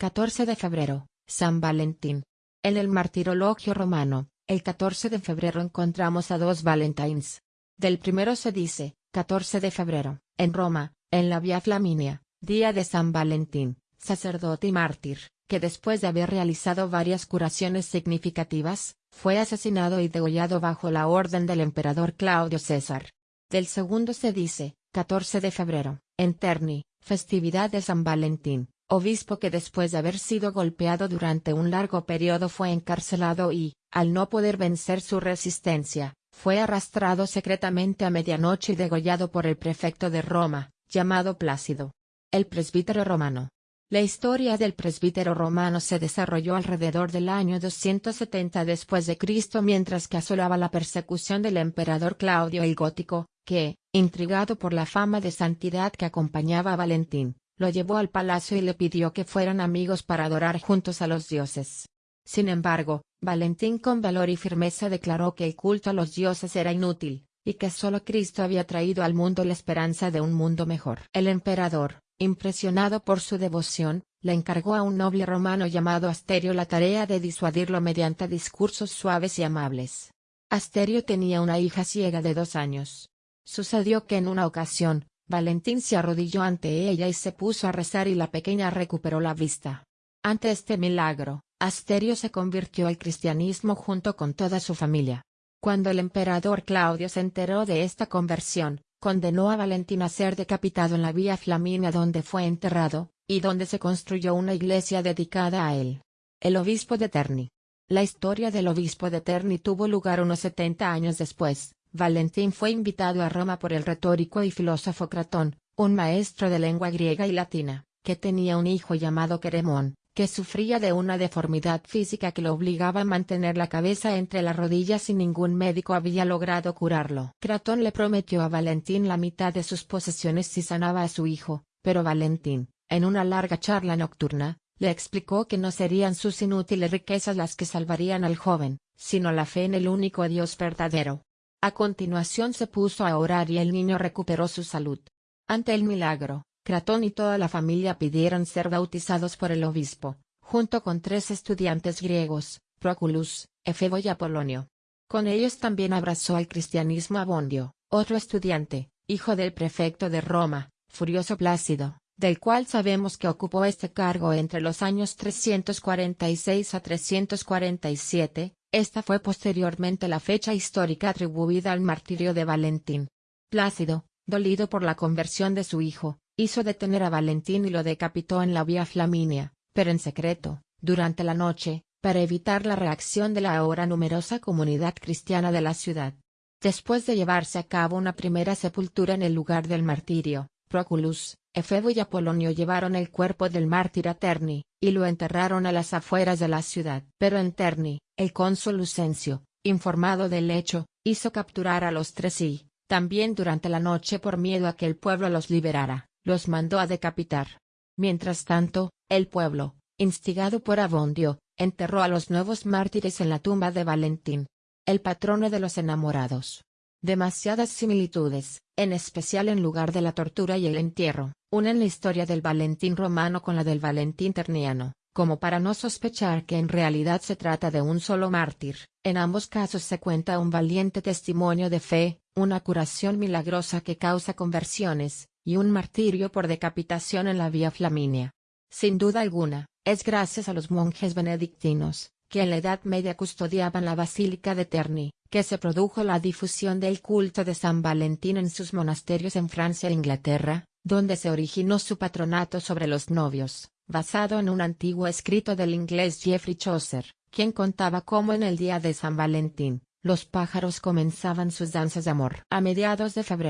14 de febrero, San Valentín. En el martirologio romano, el 14 de febrero encontramos a dos Valentines. Del primero se dice, 14 de febrero, en Roma, en la Vía Flaminia, día de San Valentín, sacerdote y mártir, que después de haber realizado varias curaciones significativas, fue asesinado y degollado bajo la orden del emperador Claudio César. Del segundo se dice, 14 de febrero, en Terni, festividad de San Valentín, obispo que después de haber sido golpeado durante un largo periodo fue encarcelado y, al no poder vencer su resistencia, fue arrastrado secretamente a medianoche y degollado por el prefecto de Roma, llamado Plácido. El presbítero romano. La historia del presbítero romano se desarrolló alrededor del año 270 después de Cristo mientras que asolaba la persecución del emperador Claudio el Gótico, que, intrigado por la fama de santidad que acompañaba a Valentín, lo llevó al palacio y le pidió que fueran amigos para adorar juntos a los dioses. Sin embargo, Valentín con valor y firmeza declaró que el culto a los dioses era inútil, y que solo Cristo había traído al mundo la esperanza de un mundo mejor. El emperador, impresionado por su devoción, le encargó a un noble romano llamado Asterio la tarea de disuadirlo mediante discursos suaves y amables. Asterio tenía una hija ciega de dos años. Sucedió que en una ocasión, Valentín se arrodilló ante ella y se puso a rezar y la pequeña recuperó la vista. Ante este milagro, Asterio se convirtió al cristianismo junto con toda su familia. Cuando el emperador Claudio se enteró de esta conversión, condenó a Valentín a ser decapitado en la vía Flaminia donde fue enterrado, y donde se construyó una iglesia dedicada a él. El obispo de Terni. La historia del obispo de Terni tuvo lugar unos 70 años después, Valentín fue invitado a Roma por el retórico y filósofo Cratón, un maestro de lengua griega y latina, que tenía un hijo llamado Queremón, que sufría de una deformidad física que lo obligaba a mantener la cabeza entre las rodillas y ningún médico había logrado curarlo. Cratón le prometió a Valentín la mitad de sus posesiones si sanaba a su hijo, pero Valentín, en una larga charla nocturna, le explicó que no serían sus inútiles riquezas las que salvarían al joven, sino la fe en el único Dios verdadero. A continuación se puso a orar y el niño recuperó su salud. Ante el milagro, Cratón y toda la familia pidieron ser bautizados por el obispo, junto con tres estudiantes griegos, Proculus, Efebo y Apolonio. Con ellos también abrazó al cristianismo Abondio, otro estudiante, hijo del prefecto de Roma, Furioso Plácido, del cual sabemos que ocupó este cargo entre los años 346 a 347, esta fue posteriormente la fecha histórica atribuida al martirio de Valentín. Plácido, dolido por la conversión de su hijo, hizo detener a Valentín y lo decapitó en la vía Flaminia, pero en secreto, durante la noche, para evitar la reacción de la ahora numerosa comunidad cristiana de la ciudad. Después de llevarse a cabo una primera sepultura en el lugar del martirio, Proculus, Efebo y Apolonio llevaron el cuerpo del mártir a Terni, y lo enterraron a las afueras de la ciudad. Pero en Terni, el cónsul Lucencio, informado del hecho, hizo capturar a los tres y, también durante la noche por miedo a que el pueblo los liberara, los mandó a decapitar. Mientras tanto, el pueblo, instigado por Abondio, enterró a los nuevos mártires en la tumba de Valentín, el patrono de los enamorados. Demasiadas similitudes, en especial en lugar de la tortura y el entierro, unen la historia del Valentín romano con la del Valentín terniano, como para no sospechar que en realidad se trata de un solo mártir. En ambos casos se cuenta un valiente testimonio de fe, una curación milagrosa que causa conversiones, y un martirio por decapitación en la vía Flaminia. Sin duda alguna, es gracias a los monjes benedictinos, que en la Edad Media custodiaban la Basílica de Terni, que se produjo la difusión del culto de San Valentín en sus monasterios en Francia e Inglaterra, donde se originó su patronato sobre los novios, basado en un antiguo escrito del inglés Geoffrey Chaucer, quien contaba cómo en el día de San Valentín, los pájaros comenzaban sus danzas de amor. A mediados de febrero,